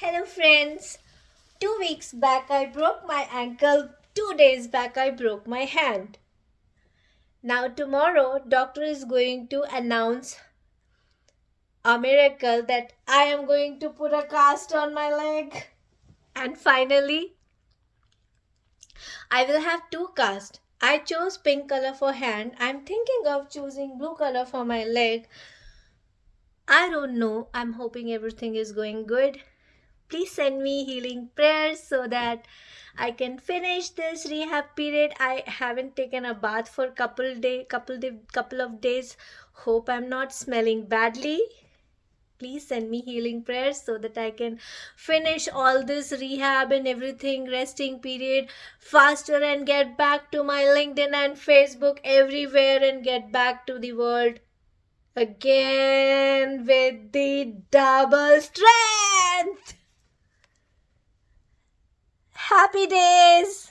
Hello friends. Two weeks back I broke my ankle. Two days back I broke my hand. Now tomorrow doctor is going to announce a miracle that I am going to put a cast on my leg. And finally I will have two casts. I chose pink color for hand. I'm thinking of choosing blue color for my leg. I don't know. I'm hoping everything is going good please send me healing prayers so that I can finish this rehab period. I haven't taken a bath for couple day couple day, couple of days. Hope I'm not smelling badly. Please send me healing prayers so that I can finish all this rehab and everything resting period faster and get back to my LinkedIn and Facebook everywhere and get back to the world again with the double strength. Happy days!